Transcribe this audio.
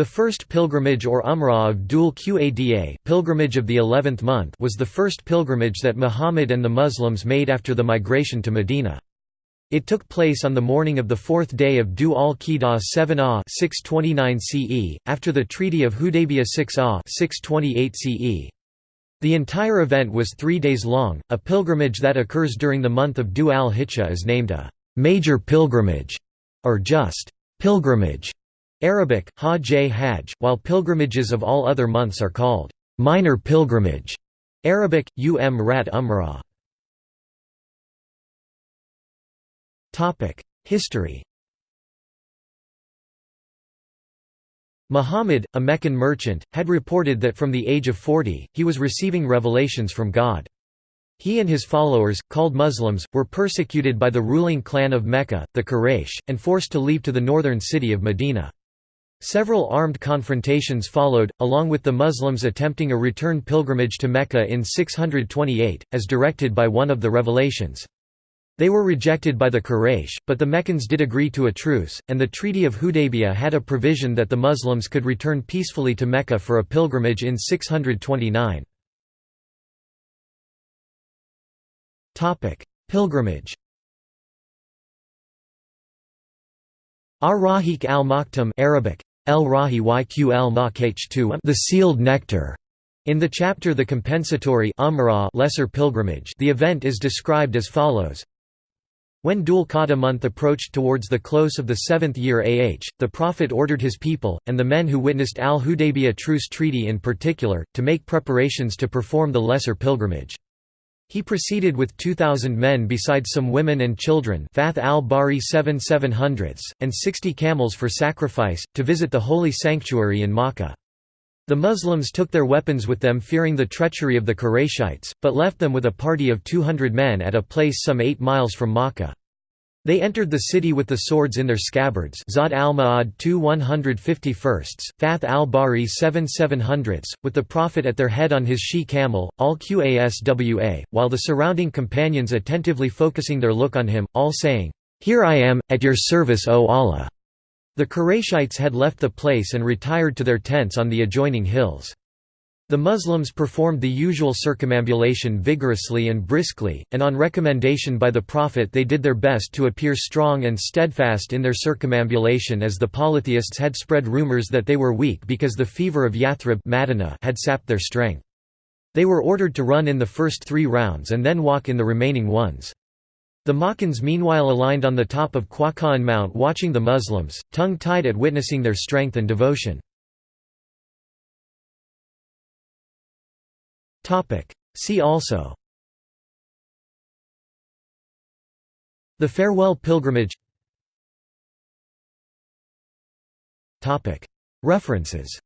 The first pilgrimage or Umrah of Dhul Qada pilgrimage of the eleventh month was the first pilgrimage that Muhammad and the Muslims made after the migration to Medina. It took place on the morning of the fourth day of Dhu al-Qidah 7 ah 629 CE, after the Treaty of Hudaybiyah 6 ah 628 CE. The entire event was three days long. A pilgrimage that occurs during the month of Dhu al-Hijjah is named a major pilgrimage, or just pilgrimage. Arabic, Hajj Hajj, while pilgrimages of all other months are called minor pilgrimage. Arabic, Um Rat Umrah. History Muhammad, a Meccan merchant, had reported that from the age of 40, he was receiving revelations from God. He and his followers, called Muslims, were persecuted by the ruling clan of Mecca, the Quraysh, and forced to leave to the northern city of Medina. Several armed confrontations followed, along with the Muslims attempting a return pilgrimage to Mecca in 628, as directed by one of the revelations. They were rejected by the Quraysh, but the Meccans did agree to a truce, and the Treaty of Hudaybiyah had a provision that the Muslims could return peacefully to Mecca for a pilgrimage in 629. Pilgrimage Ar-Rahiq al-Maktum Arabic the sealed nectar. In the chapter The Compensatory lesser pilgrimage the event is described as follows when Dhul Qa'dah month approached towards the close of the seventh year AH, the Prophet ordered his people, and the men who witnessed al-Hudaybiyah truce treaty in particular, to make preparations to perform the lesser pilgrimage. He proceeded with 2,000 men besides some women and children Fath al-Bari 7 700s, and 60 camels for sacrifice, to visit the holy sanctuary in Makkah. The Muslims took their weapons with them fearing the treachery of the Qurayshites, but left them with a party of 200 men at a place some 8 miles from Makkah. They entered the city with the swords in their scabbards Zad al-Ma'ad 2 151st, Fath al-Bari 7 700ths, with the Prophet at their head on his she-camel, al-Qaswa, while the surrounding companions attentively focusing their look on him, all saying, "'Here I am, at your service O Allah'". The Qurayshites had left the place and retired to their tents on the adjoining hills. The Muslims performed the usual circumambulation vigorously and briskly, and on recommendation by the Prophet they did their best to appear strong and steadfast in their circumambulation as the polytheists had spread rumors that they were weak because the fever of Yathrib had sapped their strength. They were ordered to run in the first three rounds and then walk in the remaining ones. The Makkans meanwhile aligned on the top of Quaqa'an Mount watching the Muslims, tongue-tied at witnessing their strength and devotion. See also. The Farewell Pilgrimage. References